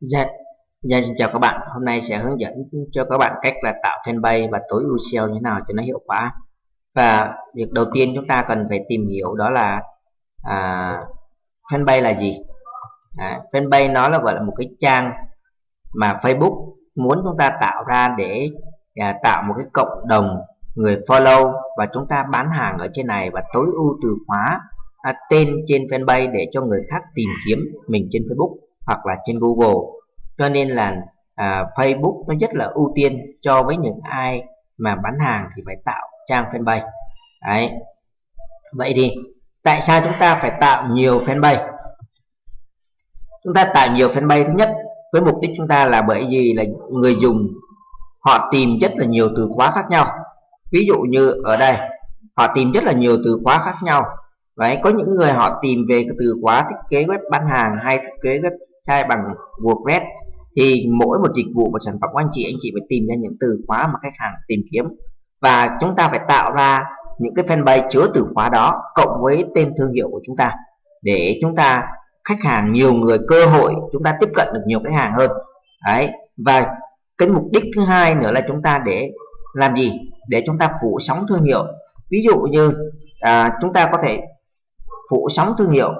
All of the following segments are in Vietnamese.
Dạ, Yeah, xin chào các bạn. Hôm nay sẽ hướng dẫn cho các bạn cách là tạo fanpage và tối ưu SEO như thế nào cho nó hiệu quả. Và việc đầu tiên chúng ta cần phải tìm hiểu đó là à, fanpage là gì. À, fanpage nó là gọi là một cái trang mà Facebook muốn chúng ta tạo ra để à, tạo một cái cộng đồng người follow và chúng ta bán hàng ở trên này và tối ưu từ khóa à, tên trên fanpage để cho người khác tìm kiếm mình trên Facebook hoặc là trên Google. Cho nên là à, Facebook nó rất là ưu tiên cho với những ai mà bán hàng thì phải tạo trang fanpage. Đấy. Vậy thì tại sao chúng ta phải tạo nhiều fanpage? Chúng ta tạo nhiều fanpage thứ nhất với mục đích chúng ta là bởi vì là người dùng họ tìm rất là nhiều từ khóa khác nhau. Ví dụ như ở đây họ tìm rất là nhiều từ khóa khác nhau. Đấy, có những người họ tìm về từ khóa thiết kế web bán hàng hay thiết kế website bằng WordPress thì mỗi một dịch vụ một sản phẩm của anh chị anh chị phải tìm ra những từ khóa mà khách hàng tìm kiếm. Và chúng ta phải tạo ra những cái fanpage chứa từ khóa đó cộng với tên thương hiệu của chúng ta để chúng ta khách hàng nhiều người cơ hội chúng ta tiếp cận được nhiều khách hàng hơn. Đấy và cái mục đích thứ hai nữa là chúng ta để làm gì? Để chúng ta phủ sóng thương hiệu. Ví dụ như à, chúng ta có thể phủ sóng thương hiệu.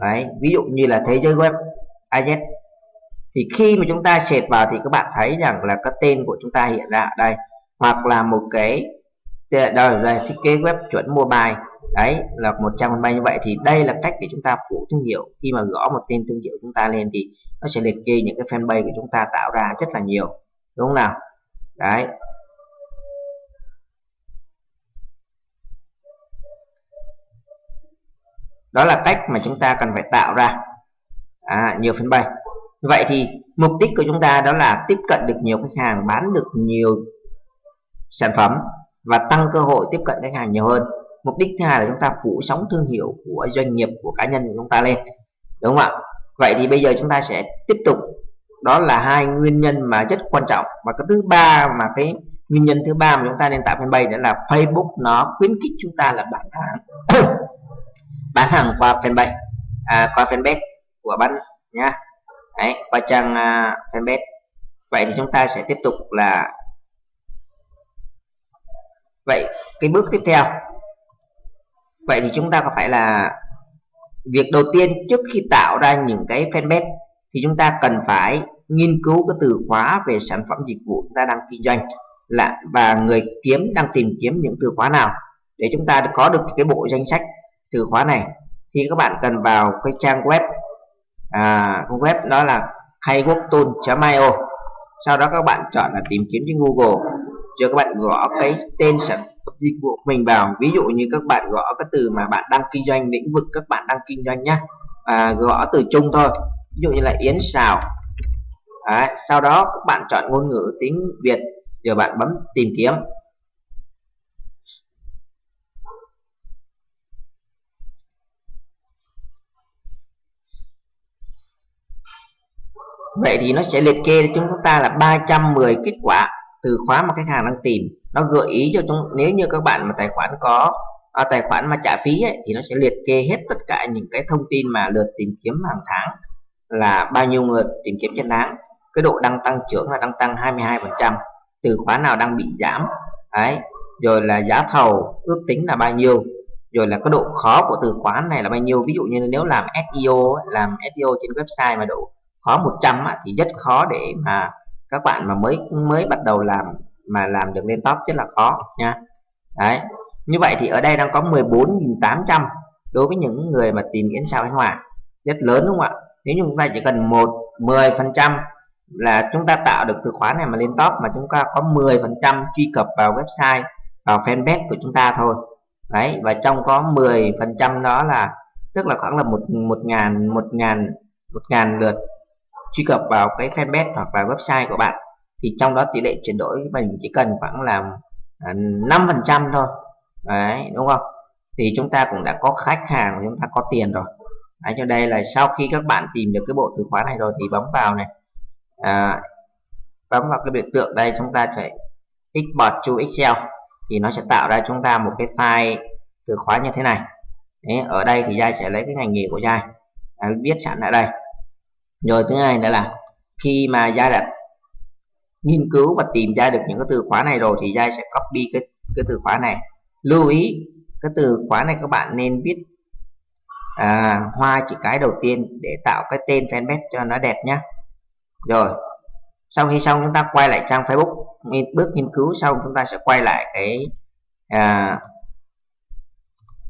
Đấy, ví dụ như là thế giới web AZ thì khi mà chúng ta sệt vào thì các bạn thấy rằng là cái tên của chúng ta hiện ra ở đây hoặc là một cái đây, là thiết kế web chuẩn mobile. Đấy là một trang fanpage như vậy thì đây là cách để chúng ta phủ thương hiệu. Khi mà gõ một tên thương hiệu chúng ta lên thì nó sẽ liệt kê những cái fanpage của chúng ta tạo ra rất là nhiều. Đúng không nào? Đấy đó là cách mà chúng ta cần phải tạo ra. À, nhiều fanpage vậy thì mục đích của chúng ta đó là tiếp cận được nhiều khách hàng bán được nhiều sản phẩm và tăng cơ hội tiếp cận khách hàng nhiều hơn. Mục đích thứ hai là chúng ta phủ sóng thương hiệu của doanh nghiệp của cá nhân của chúng ta lên. Đúng không ạ? Vậy thì bây giờ chúng ta sẽ tiếp tục. Đó là hai nguyên nhân mà rất quan trọng. Và cái thứ ba mà cái nguyên nhân thứ ba mà chúng ta nên tạo fanpage đó là Facebook nó khuyến khích chúng ta là bán hàng bán hàng qua fanpage à, qua fanpage của bạn nhá. Đấy, qua trang uh, fanpage. Vậy thì chúng ta sẽ tiếp tục là vậy cái bước tiếp theo. Vậy thì chúng ta có phải là việc đầu tiên trước khi tạo ra những cái fanpage thì chúng ta cần phải nghiên cứu cái từ khóa về sản phẩm dịch vụ chúng ta đang kinh doanh là và người kiếm đang tìm kiếm những từ khóa nào để chúng ta có được cái bộ danh sách từ khóa này. Thì các bạn cần vào cái trang web à, web đó là hayworktool.io sau đó các bạn chọn là tìm kiếm trên Google cho các bạn gõ cái tên sản dịch vụ mình vào. Ví dụ như các bạn gõ cái từ mà bạn đang kinh doanh lĩnh vực các bạn đang kinh doanh nhé à, gõ từ chung thôi. Ví dụ như là yến xào à, sau đó các bạn chọn ngôn ngữ tiếng Việt rồi bạn bấm tìm kiếm. Vậy thì nó sẽ liệt kê cho chúng ta là 310 kết quả từ khóa mà khách hàng đang tìm. Nó gợi ý cho chúng nếu như các bạn mà tài khoản có à, tài khoản mà trả phí ấy, thì nó sẽ liệt kê hết tất cả những cái thông tin mà lượt tìm kiếm hàng tháng là bao nhiêu lượt tìm kiếm trên tháng. Cái độ đang tăng trưởng là đang tăng 22 phần trăm. Từ khóa nào đang bị giảm đấy rồi là giá thầu ước tính là bao nhiêu rồi là cái độ khó của từ khóa này là bao nhiêu. Ví dụ như nếu làm SEO làm SEO trên website mà độ khó 100 á, thì rất khó để mà các bạn mà mới mới bắt đầu làm mà làm được lên top rất là khó nha. Đấy như vậy thì ở đây đang có 14.800 đối với những người mà tìm kiếm sao khánh hòa. Rất lớn đúng không ạ? Nếu như chúng ta chỉ cần một 10 phần trăm là chúng ta tạo được từ khóa này mà lên top mà chúng ta có 10 phần trăm truy cập vào website vào fanpage của chúng ta thôi. Đấy và trong có 10 phần trăm đó là tức là khoảng là một một ngàn một ngàn một ngàn lượt truy cập vào cái fanpage hoặc là website của bạn thì trong đó tỷ lệ chuyển đổi mình chỉ cần khoảng là à, 5 phần trăm thôi. Đấy đúng không? Thì chúng ta cũng đã có khách hàng chúng ta có tiền rồi. Đấy, cho đây là sau khi các bạn tìm được cái bộ từ khóa này rồi thì bấm vào này. À, bấm vào cái biểu tượng đây chúng ta sẽ export to Excel. Thì nó sẽ tạo ra chúng ta một cái file từ khóa như thế này. Đấy, ở đây thì Giai sẽ lấy cái ngành nghề của Giai à, viết sẵn ở đây rồi thứ hai nữa là khi mà gia đặt nghiên cứu và tìm ra được những cái từ khóa này rồi thì gia sẽ copy cái cái từ khóa này. Lưu ý cái từ khóa này các bạn nên viết à, hoa chữ cái đầu tiên để tạo cái tên fanpage cho nó đẹp nhá. Rồi sau khi xong chúng ta quay lại trang Facebook bước nghiên cứu xong chúng ta sẽ quay lại cái à,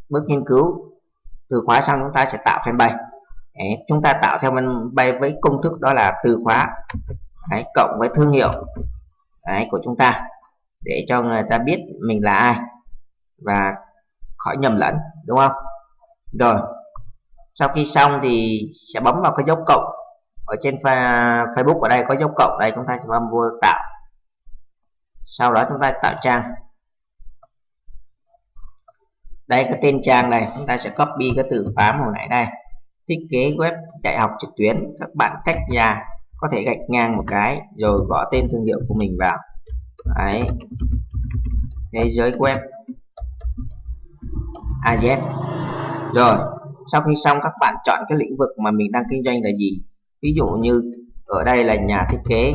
bước nghiên cứu. Từ khóa xong chúng ta sẽ tạo fanpage. Đấy, chúng ta tạo theo fanpage với công thức đó là từ khóa Đấy, cộng với thương hiệu Đấy, của chúng ta để cho người ta biết mình là ai và khỏi nhầm lẫn đúng không? Rồi sau khi xong thì sẽ bấm vào cái dấu cộng. Ở trên Facebook ở đây có dấu cộng đây chúng ta sẽ bấm vô tạo. Sau đó chúng ta tạo trang. Đây cái tên trang này chúng ta sẽ copy cái từ khóa hồi nãy đây thiết kế web dạy học trực tuyến, các bạn cách nhà có thể gạch ngang một cái rồi gõ tên thương hiệu của mình vào. Đấy. Thế giới web. AZ rồi, sau khi xong, các bạn chọn cái lĩnh vực mà mình đang kinh doanh là gì? Ví dụ như ở đây là nhà thiết kế.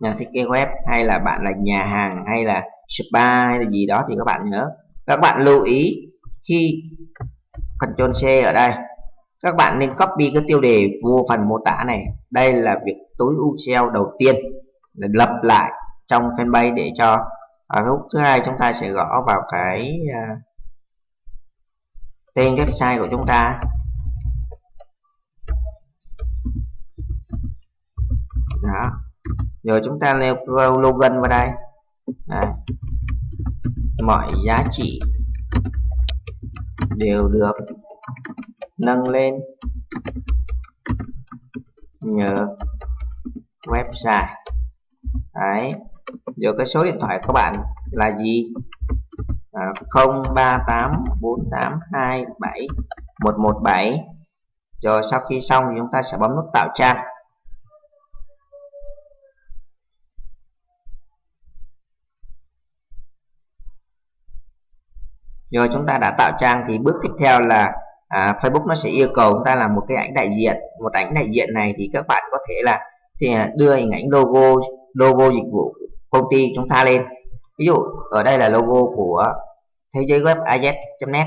Nhà thiết kế web, hay là bạn là nhà hàng, hay là spa, hay là gì đó thì các bạn nhớ. Các bạn lưu ý khi Ctrl C ở đây các bạn nên copy cái tiêu đề vô phần mô tả này. Đây là việc tối ưu SEO đầu tiên để lập lại trong fanpage để cho à, ở lúc thứ hai chúng ta sẽ gõ vào cái uh, tên website của chúng ta. Đó. Rồi chúng ta nêu login vào đây. Đấy. mọi giá trị đều được nâng lên nhờ website. Đấy rồi cái số điện thoại của bạn là gì? À, 0384827117 rồi sau khi xong thì chúng ta sẽ bấm nút tạo trang. Rồi chúng ta đã tạo trang thì bước tiếp theo là à, Facebook nó sẽ yêu cầu chúng ta làm một cái ảnh đại diện. Một ảnh đại diện này thì các bạn có thể là thì à, đưa hình ảnh logo logo dịch vụ công ty chúng ta lên. Ví dụ ở đây là logo của thế giới web az.net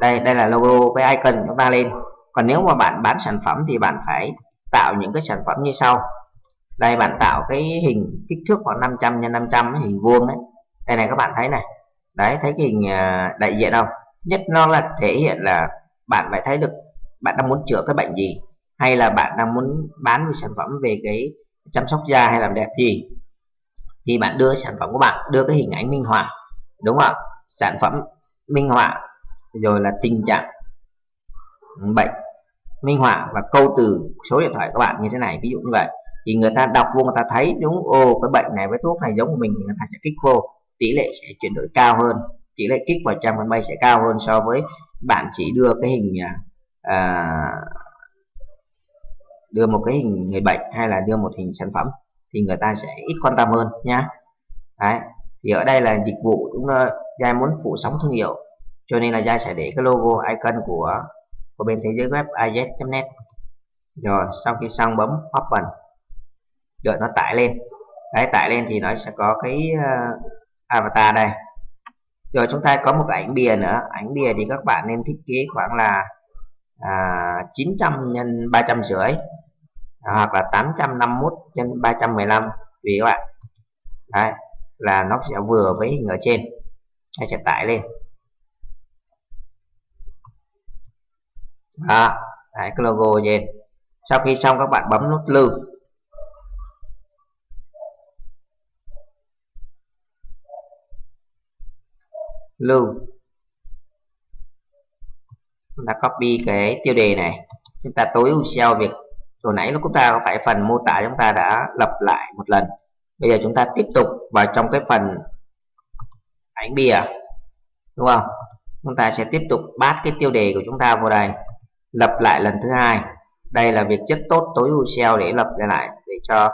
đây đây là logo với icon chúng ta lên. Còn nếu mà bạn bán sản phẩm thì bạn phải tạo những cái sản phẩm như sau. Đây bạn tạo cái hình kích thước khoảng 500 x 500 hình vuông ấy. Đây này các bạn thấy này đấy, thấy cái hình à, đại diện không? Nhất nó là thể hiện là bạn phải thấy được bạn đang muốn chữa cái bệnh gì, hay là bạn đang muốn bán về sản phẩm về cái chăm sóc da hay làm đẹp gì. Thì bạn đưa sản phẩm của bạn, đưa cái hình ảnh minh họa, đúng không? Sản phẩm minh họa, rồi là tình trạng bệnh minh họa và câu từ số điện thoại của bạn như thế này, ví dụ như vậy. Thì người ta đọc vô, người ta thấy, đúng ô cái bệnh này với thuốc này giống của mình người ta sẽ kích vô tỷ lệ sẽ chuyển đổi cao hơn tỷ lệ kích vào trang fanpage sẽ cao hơn so với bạn chỉ đưa cái hình à, à, đưa một cái hình người bệnh hay là đưa một hình sản phẩm thì người ta sẽ ít quan tâm hơn nhá. Đấy thì ở đây là dịch vụ chúng ta Giai muốn phủ sóng thương hiệu cho nên là Giai sẽ để cái logo icon của của bên thế giới web iz.net rồi sau khi xong bấm open đợi nó tải lên. Đấy tải lên thì nó sẽ có cái uh, avatar đây. Rồi chúng ta có một cái ảnh bìa nữa. Ảnh bìa thì các bạn nên thiết kế khoảng là à, 900 nhân 300 rưỡi à, hoặc là 851 nhân 315 tùy các bạn. Đấy là nó sẽ vừa với hình ở trên. Hay sẽ tải lên. Đó đấy, cái logo trên. Sau khi xong các bạn bấm nút lưu. Lưu. Chúng ta copy cái tiêu đề này. Chúng ta tối ưu SEO việc. Hồi nãy lúc chúng ta có phải phần mô tả chúng ta đã lập lại một lần. Bây giờ chúng ta tiếp tục vào trong cái phần ảnh bìa. Đúng không? Chúng ta sẽ tiếp tục bát cái tiêu đề của chúng ta vào đây. Lập lại lần thứ hai. Đây là việc rất tốt tối ưu SEO để lập lại để cho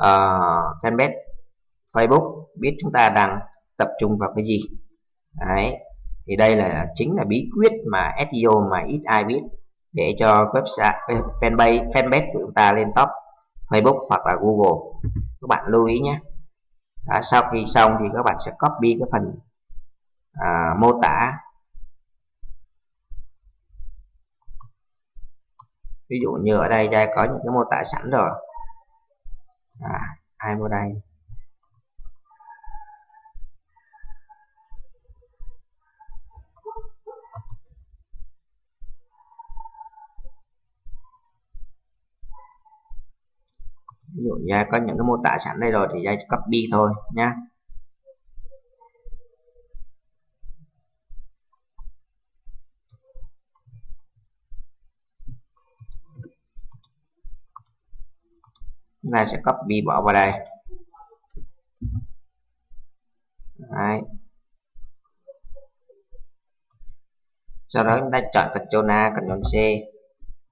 uh, fanpage Facebook biết chúng ta đang tập trung vào cái gì đấy. Thì đây là chính là bí quyết mà SEO mà ít ai biết để cho website fanpage fanpage của chúng ta lên top Facebook hoặc là Google. Các bạn lưu ý nhé. Đó, sau khi xong thì các bạn sẽ copy cái phần à, mô tả. Ví dụ như ở đây Giai có những cái mô tả sẵn rồi. À, ai vô đây? Ví dụ Giai có những cái mô tả sẵn đây rồi thì ra copy thôi nhé chúng ta sẽ copy bỏ vào đây. Đấy. sau đó chúng ta chọn Ctrl A, Ctrl C.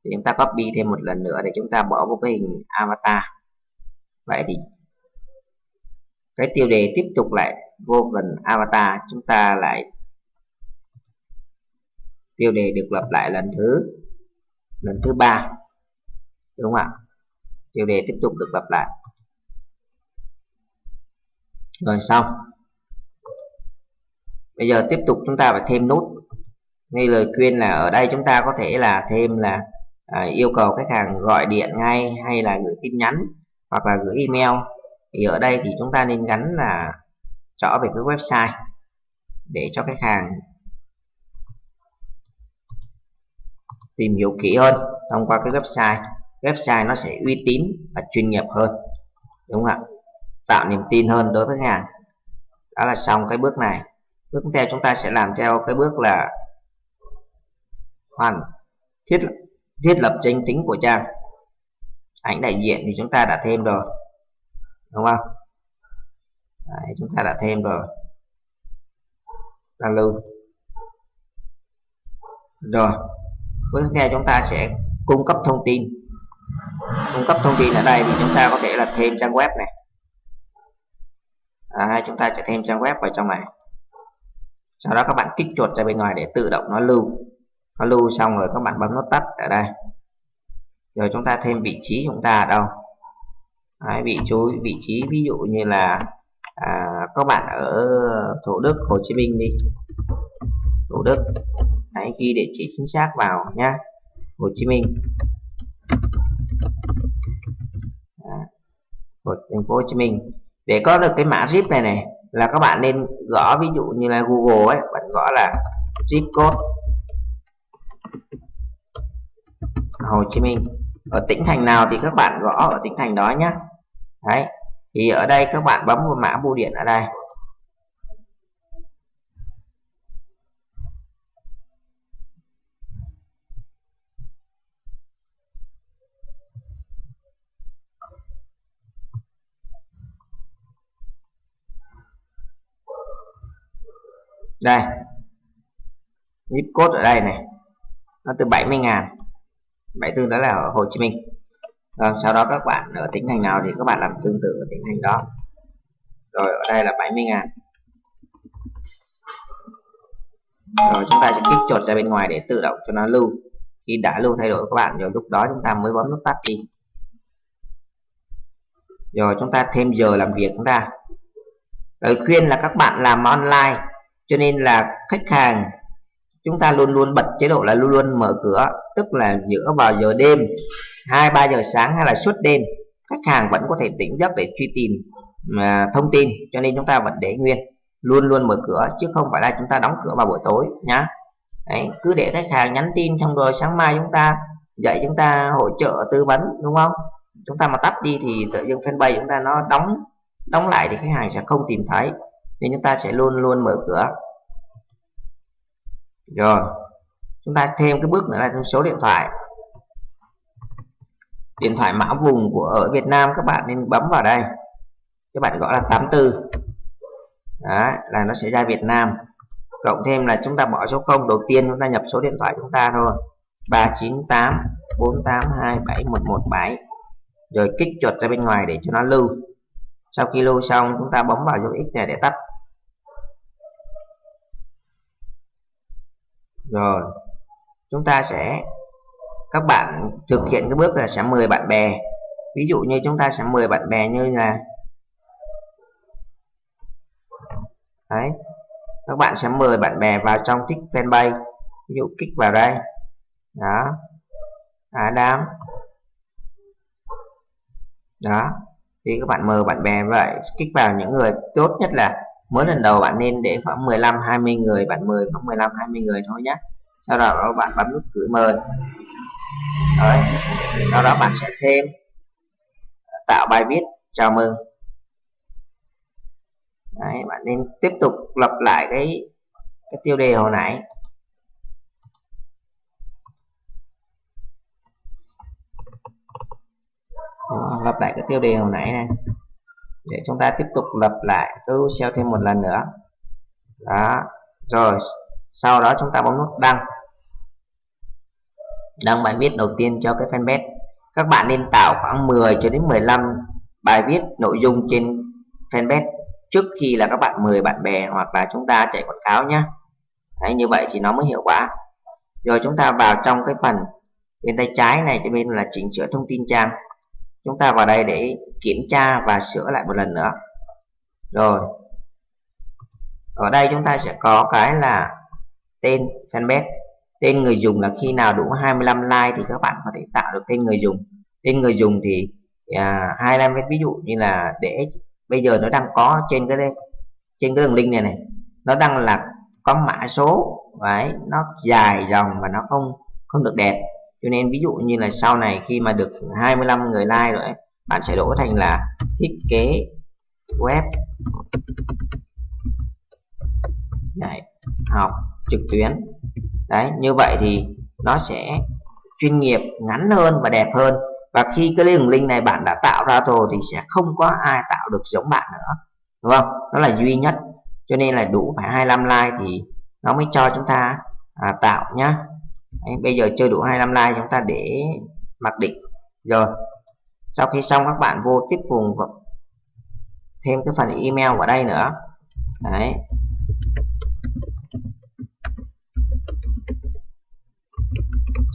Thì chúng ta copy thêm một lần nữa để chúng ta bỏ vào cái hình avatar vậy thì cái tiêu đề tiếp tục lại vô phần avatar chúng ta lại tiêu đề được lập lại lần thứ lần thứ ba đúng không ạ? Tiêu đề tiếp tục được lặp lại. Rồi xong bây giờ tiếp tục chúng ta phải thêm nút. Ngay lời khuyên là ở đây chúng ta có thể là thêm là à, yêu cầu khách hàng gọi điện ngay hay là gửi tin nhắn hoặc là gửi email. Thì ở đây thì chúng ta nên gắn là rõ về cái website để cho khách hàng tìm hiểu kỹ hơn thông qua cái website. Website nó sẽ uy tín và chuyên nghiệp hơn, đúng không ạ? Tạo niềm tin hơn đối với khách hàng. Đó là xong cái bước này. Bước tiếp theo chúng ta sẽ làm theo cái bước là hoàn, thiết thiết lập danh tính của trang ảnh đại diện thì chúng ta đã thêm rồi. Đúng không? Đấy, chúng ta đã thêm rồi. Ta lưu. Rồi bước tiếp theo chúng ta sẽ cung cấp thông tin. Cung cấp thông tin ở đây thì chúng ta có thể là thêm trang web này. À, chúng ta sẽ thêm trang web vào trong này. Sau đó các bạn kích chuột ra bên ngoài để tự động nó lưu. Nó lưu xong rồi các bạn bấm nút tắt ở đây rồi chúng ta thêm vị trí chúng ta ở đâu? Đấy, vị chú vị trí ví dụ như là à, các bạn ở Thủ Đức Hồ Chí Minh đi. Thủ Đức. Hãy ghi địa chỉ chính xác vào nhé Hồ Chí Minh. Của thành phố Hồ Chí Minh. Để có được cái mã zip này này là các bạn nên gõ ví dụ như là Google ấy bạn gõ là zip code. Hồ Chí Minh ở tỉnh thành nào thì các bạn gõ ở tỉnh thành đó nhé đấy, thì ở đây các bạn bấm vào mã bưu điện ở đây. Đây, zip code ở đây này, nó từ 70 ngàn. 74 đó là ở Hồ Chí Minh. Rồi sau đó các bạn ở tỉnh thành nào thì các bạn làm tương tự ở tỉnh thành đó. Rồi, ở đây là 70 ngàn. Rồi, chúng ta sẽ kích chuột ra bên ngoài để tự động cho nó lưu. Khi đã lưu thay đổi các bạn, rồi lúc đó chúng ta mới bấm nút tắt đi. Rồi, chúng ta thêm giờ làm việc chúng ta lời khuyên là các bạn làm online, cho nên là khách hàng chúng ta luôn luôn bật chế độ là luôn luôn mở cửa tức là giữa vào giờ đêm hai ba giờ sáng hay là suốt đêm khách hàng vẫn có thể tỉnh giấc để truy tìm mà thông tin cho nên chúng ta vẫn để nguyên luôn luôn mở cửa chứ không phải là chúng ta đóng cửa vào buổi tối nhá. Đấy, cứ để khách hàng nhắn tin xong rồi sáng mai chúng ta dậy chúng ta hỗ trợ tư vấn đúng không? Chúng ta mà tắt đi thì tự dưng fanpage chúng ta nó đóng đóng lại thì khách hàng sẽ không tìm thấy nên chúng ta sẽ luôn luôn mở cửa rồi, chúng ta thêm cái bước nữa là số điện thoại. Điện thoại mã vùng của ở Việt Nam, các bạn nên bấm vào đây. Các bạn gọi là 84 đó là nó sẽ ra Việt Nam. Cộng thêm là chúng ta bỏ số 0 đầu tiên chúng ta nhập số điện thoại chúng ta thôi. 398 482 7117 rồi kích chuột ra bên ngoài để cho nó lưu. Sau khi lưu xong, chúng ta bấm vào dấu x này để tắt. Rồi. Chúng ta sẽ, các bạn thực hiện cái bước là sẽ mời bạn bè. Ví dụ như chúng ta sẽ mời bạn bè như là, đấy, các bạn sẽ mời bạn bè vào trong thích fanpage. Ví dụ kích vào đây. Đó. Adam. Đó. Thì các bạn mời bạn bè vậy. Kích vào những người tốt nhất là mới lần đầu bạn nên để khoảng 15 20 người bạn mời khoảng 15 20 người thôi nhé sau đó bạn bấm nút gửi mời. Đấy. sau đó bạn sẽ thêm tạo bài viết chào mừng. Đấy, bạn nên tiếp tục lặp lại cái cái tiêu đề hồi nãy. Lặp lại cái tiêu đề hồi nãy này để chúng ta tiếp tục lặp lại cứ xeo thêm một lần nữa. Đó. Rồi sau đó chúng ta bấm nút đăng. Đăng bài viết đầu tiên cho cái fanpage. Các bạn nên tạo khoảng 10 cho đến 15 bài viết nội dung trên fanpage trước khi là các bạn mời bạn bè hoặc là chúng ta chạy quảng cáo nhé Đấy, như vậy thì nó mới hiệu quả. Rồi chúng ta vào trong cái phần bên tay trái này cho bên là chỉnh sửa thông tin trang. Chúng ta vào đây để kiểm tra và sửa lại một lần nữa. Rồi. Ở đây chúng ta sẽ có cái là tên fanpage. Tên người dùng là khi nào đủ 25 like thì các bạn có thể tạo được tên người dùng. Tên người dùng thì à, 25 ví dụ như là để bây giờ nó đang có trên cái trên cái đường link này này nó đang là có mã số đấy nó dài dòng và nó không không được đẹp. Cho nên ví dụ như là sau này khi mà được 25 người like rồi bạn sẽ đổi thành là thiết kế web. Dạy học trực tuyến. Đấy như vậy thì nó sẽ chuyên nghiệp ngắn hơn và đẹp hơn. Và khi cái đường link này bạn đã tạo ra rồi thì sẽ không có ai tạo được giống bạn nữa. Đúng không? Nó là duy nhất. Cho nên là đủ phải 25 like thì nó mới cho chúng ta à, tạo nhá. Đấy, bây giờ chưa đủ 25 like chúng ta để mặc định. Rồi sau khi xong, các bạn vô tiếp vùng thêm cái phần email vào đây nữa. Đấy.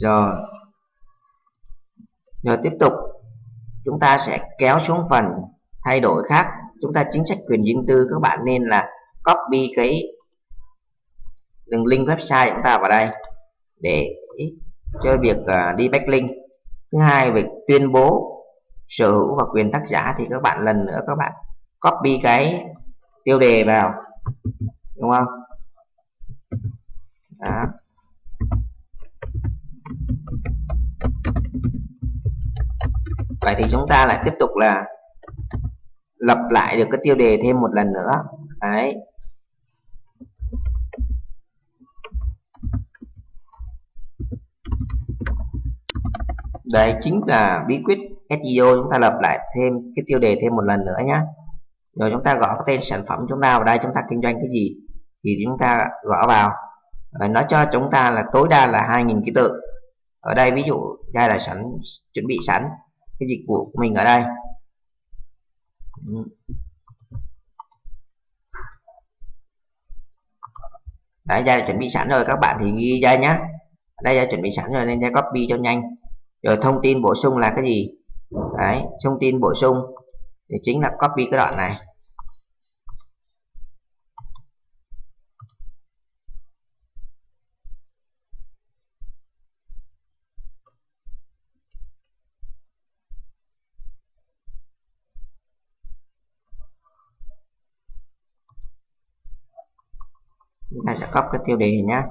Rồi. Rồi tiếp tục. Chúng ta sẽ kéo xuống phần thay đổi khác. Chúng ta chính sách quyền riêng tư, các bạn nên là copy cái đường link website chúng ta vào đây để cho việc à, đi backlink. Thứ hai, việc tuyên bố sở hữu và quyền tác giả thì các bạn lần nữa các bạn copy cái tiêu đề vào, đúng không? Đó. Vậy thì chúng ta lại tiếp tục là lập lại được cái tiêu đề thêm một lần nữa. Đấy. Đây chính là bí quyết SEO chúng ta lập lại thêm cái tiêu đề thêm một lần nữa nhé rồi chúng ta gõ cái tên sản phẩm chúng ta vào đây, chúng ta kinh doanh cái gì thì chúng ta gõ vào. Nó cho chúng ta là tối đa là 2.000 ký tự. Ở đây ví dụ, đây là sẵn chuẩn bị sẵn cái dịch vụ của mình ở đây. Đấy ra chuẩn bị sẵn rồi, các bạn thì ghi ra nhé đây là chuẩn bị sẵn rồi, nên ra copy cho nhanh rồi thông tin bổ sung là cái gì? Đấy, thông tin bổ sung thì chính là copy cái đoạn này. Chúng ta sẽ copy cái tiêu đề nhé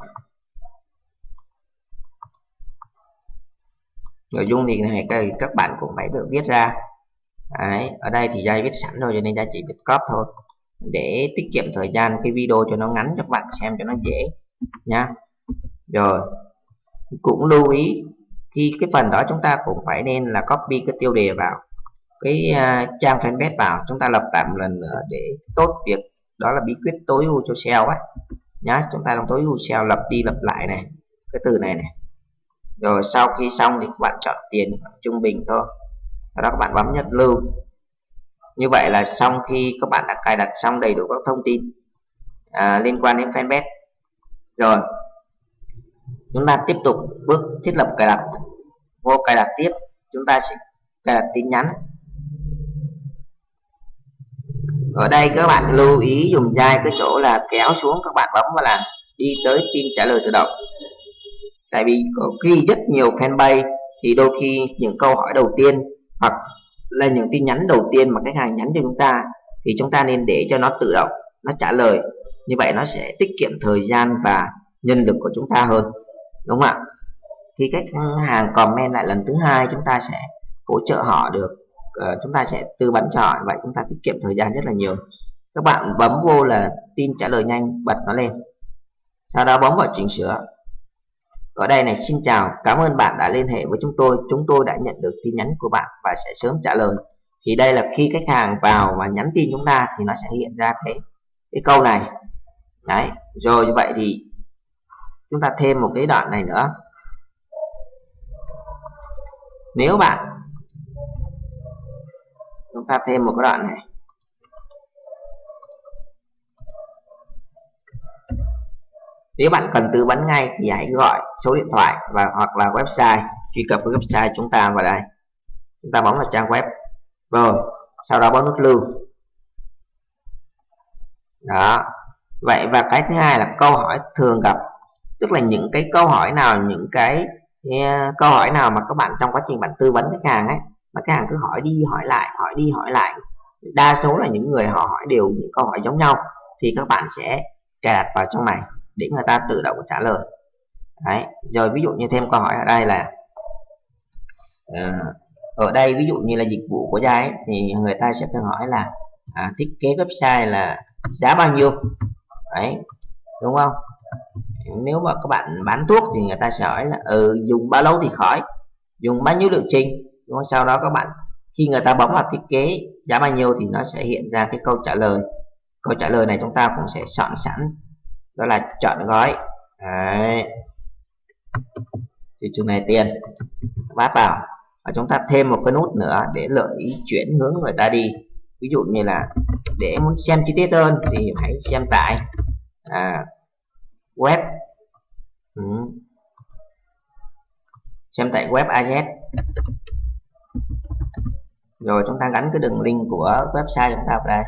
nội dung thì này các bạn cũng phải tự viết ra. Đấy, ở đây thì dây viết sẵn rồi cho nên Jai chỉ việc copy thôi. Để tiết kiệm thời gian cái video cho nó ngắn cho các bạn xem cho nó dễ nhá. Rồi cũng lưu ý khi cái phần đó chúng ta cũng phải nên là copy cái tiêu đề vào cái uh, trang fanpage vào. Chúng ta lập lại một lần nữa để tốt việc đó là bí quyết tối ưu cho SEO ấy nhá chúng ta làm tối ưu SEO lập đi lập lại này cái từ này này rồi sau khi xong thì các bạn chọn tiền trung bình thôi. Sau đó các bạn bấm nhất lưu. Như vậy là xong khi các bạn đã cài đặt xong đầy đủ các thông tin à, liên quan đến fanpage. Rồi chúng ta tiếp tục bước thiết lập cài đặt. Vô cài đặt tiếp chúng ta sẽ cài đặt tin nhắn. Ở đây các bạn lưu ý dùng dai cái chỗ là kéo xuống các bạn bấm vào là đi tới tin trả lời tự động tại vì có khi rất nhiều fanpage thì đôi khi những câu hỏi đầu tiên hoặc là những tin nhắn đầu tiên mà khách hàng nhắn cho chúng ta thì chúng ta nên để cho nó tự động nó trả lời. Như vậy nó sẽ tiết kiệm thời gian và nhân lực của chúng ta hơn đúng không ạ? Khi khách hàng comment lại lần thứ hai chúng ta sẽ hỗ trợ họ được uh, chúng ta sẽ tư vấn cho họ. Vậy chúng ta tiết kiệm thời gian rất là nhiều. Các bạn bấm vô là tin trả lời nhanh bật nó lên. Sau đó bấm vào chỉnh sửa ở đây này, xin chào, cảm ơn bạn đã liên hệ với chúng tôi. Chúng tôi đã nhận được tin nhắn của bạn và sẽ sớm trả lời. Thì đây là khi khách hàng vào và nhắn tin chúng ta thì nó sẽ hiện ra cái cái câu này. Đấy, rồi như vậy thì chúng ta thêm một cái đoạn này nữa. Nếu bạn, chúng ta thêm một cái đoạn này. Nếu bạn cần tư vấn ngay thì hãy gọi số điện thoại và hoặc là website truy cập với website chúng ta vào đây. Chúng ta bấm vào trang web. Rồi sau đó bấm nút lưu. Đó. Vậy và cái thứ hai là câu hỏi thường gặp. Tức là những cái câu hỏi nào những cái yeah, câu hỏi nào mà các bạn trong quá trình bạn tư vấn khách hàng ấy mà khách hàng cứ hỏi đi hỏi lại hỏi đi hỏi lại. Đa số là những người họ hỏi đều những câu hỏi giống nhau thì các bạn sẽ cài đặt vào trong này để người ta tự động trả lời Đấy. rồi ví dụ như thêm câu hỏi ở đây là à, ở đây ví dụ như là dịch vụ của Giai thì người ta sẽ thường hỏi là à, thiết kế website là giá bao nhiêu đấy đúng không nếu mà các bạn bán thuốc thì người ta sẽ hỏi là ừ, dùng bao lâu thì khỏi dùng bao nhiêu liệu trình đúng không? sau đó các bạn khi người ta bấm vào thiết kế giá bao nhiêu thì nó sẽ hiện ra cái câu trả lời câu trả lời này chúng ta cũng sẽ soạn sẵn đó là chọn gói. Đấy. Thị trường này tiền. Bát vào và chúng ta thêm một cái nút nữa để lợi ý chuyển hướng người ta đi. Ví dụ như là để muốn xem chi tiết hơn thì hãy xem tại à, web. Ừ. xem tại web AZ rồi chúng ta gắn cái đường link của website chúng ta vào đây.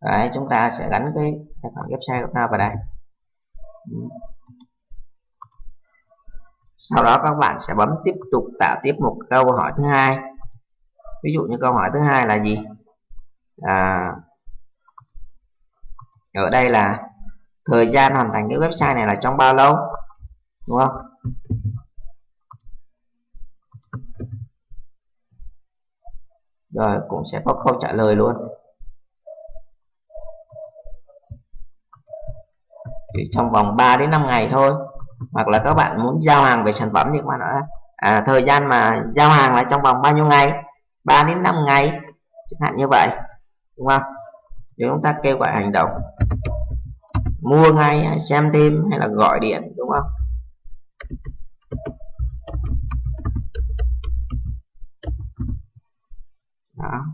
Đấy, chúng ta sẽ gắn cái tài khoản website của ta vào đây. Ừ. Sau đó các bạn sẽ bấm tiếp tục tạo tiếp một câu hỏi thứ hai. Ví dụ như câu hỏi thứ hai là gì? À, ở đây là thời gian hoàn thành cái website này là trong bao lâu? Đúng không? Rồi cũng sẽ có câu trả lời luôn. Thì trong vòng 3 đến 5 ngày thôi. Hoặc là các bạn muốn giao hàng về sản phẩm thì các bạn nói à, thời gian mà giao hàng là trong vòng bao nhiêu ngày? 3 đến 5 ngày chẳng hạn như vậy đúng không? Thì chúng ta kêu gọi hành động. Mua ngay hay xem thêm hay là gọi điện đúng không? Đó.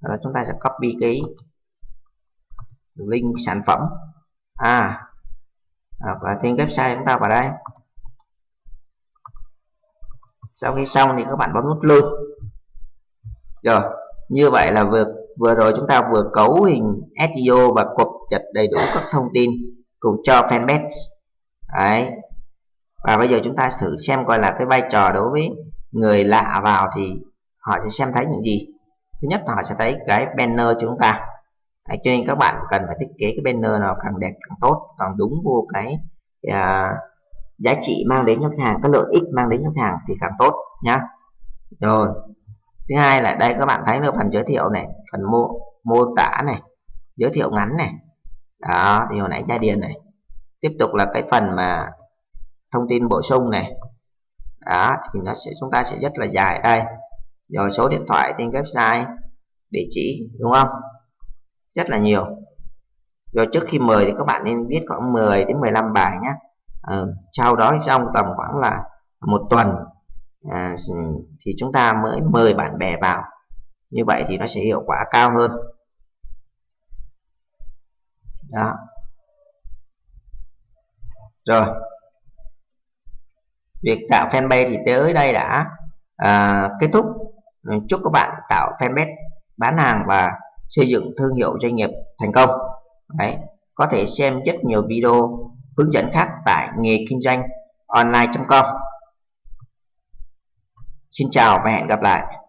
Rồi chúng ta sẽ copy cái link sản phẩm à. Hoặc là tên website chúng ta vào đây. Sau khi xong thì các bạn bấm nút lưu. Rồi, như vậy là vừa vừa rồi chúng ta vừa cấu hình SEO và cập nhật đầy đủ các thông tin cùng cho fanpage. Đấy. Và bây giờ chúng ta thử xem coi là cái vai trò đối với người lạ vào thì họ sẽ xem thấy những gì. Thứ nhất họ sẽ thấy cái banner của chúng ta. Đấy, cho nên các bạn cần phải thiết kế cái banner nào càng đẹp càng tốt càng đúng vô cái uh, giá trị mang đến cho khách hàng cái lợi ích mang đến cho khách hàng thì càng tốt nhá. Rồi thứ hai là đây các bạn thấy là phần giới thiệu này phần mô mô tả này giới thiệu ngắn này. Đó thì hồi nãy gia điền này tiếp tục là cái phần mà thông tin bổ sung này. Đó thì nó sẽ chúng ta sẽ rất là dài đây. Rồi số điện thoại trên website địa chỉ đúng không? Rất là nhiều. Rồi trước khi mời thì các bạn nên viết khoảng 10 đến 15 bài nhé à, ờ, sau đó trong tầm khoảng là một tuần à, thì chúng ta mới mời bạn bè vào. Như vậy thì nó sẽ hiệu quả cao hơn. Đó. Rồi. Việc tạo fanpage thì tới đây đã à, kết thúc. Chúc các bạn tạo fanpage bán hàng và xây dựng thương hiệu doanh nghiệp thành công Đấy. có thể xem rất nhiều video hướng dẫn khác tại nghề kinh doanh online.com Xin chào và hẹn gặp lại